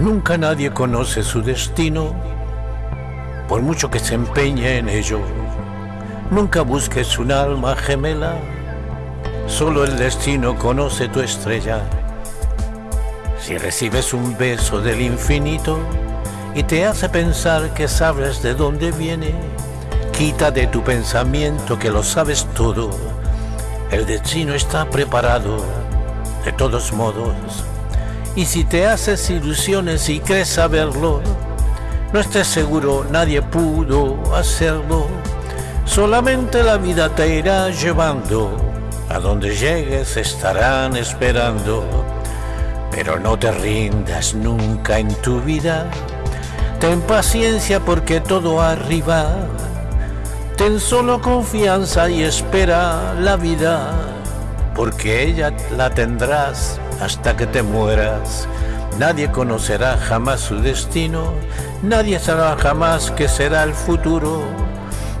Nunca nadie conoce su destino, por mucho que se empeñe en ello. Nunca busques un alma gemela, solo el destino conoce tu estrella. Si recibes un beso del infinito y te hace pensar que sabes de dónde viene, quita de tu pensamiento que lo sabes todo. El destino está preparado, de todos modos. Y si te haces ilusiones y crees saberlo, no estés seguro, nadie pudo hacerlo. Solamente la vida te irá llevando, a donde llegues estarán esperando. Pero no te rindas nunca en tu vida, ten paciencia porque todo arriba. Ten solo confianza y espera la vida, porque ella la tendrás hasta que te mueras. Nadie conocerá jamás su destino, nadie sabrá jamás qué será el futuro,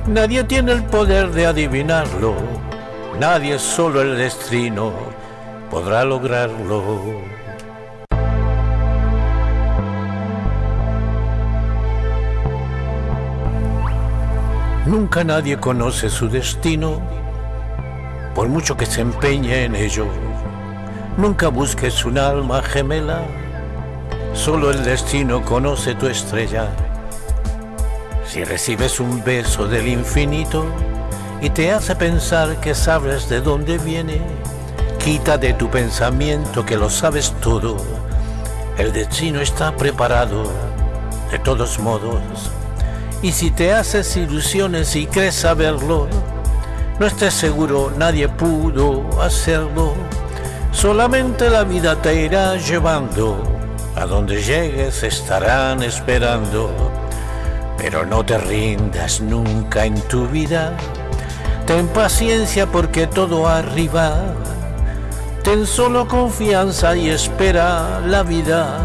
nadie tiene el poder de adivinarlo, nadie solo el destino podrá lograrlo. Nunca nadie conoce su destino, por mucho que se empeñe en ello. Nunca busques un alma gemela, solo el destino conoce tu estrella. Si recibes un beso del infinito y te hace pensar que sabes de dónde viene, quita de tu pensamiento que lo sabes todo. El destino está preparado, de todos modos. Y si te haces ilusiones y crees saberlo, no estés seguro, nadie pudo hacerlo. Solamente la vida te irá llevando, a donde llegues estarán esperando, pero no te rindas nunca en tu vida, ten paciencia porque todo arriba, ten solo confianza y espera la vida,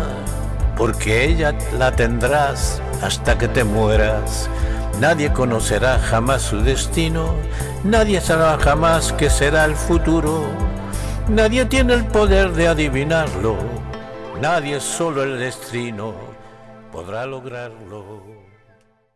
porque ella la tendrás hasta que te mueras. Nadie conocerá jamás su destino, nadie sabrá jamás qué será el futuro. Nadie tiene el poder de adivinarlo, nadie solo el destino podrá lograrlo.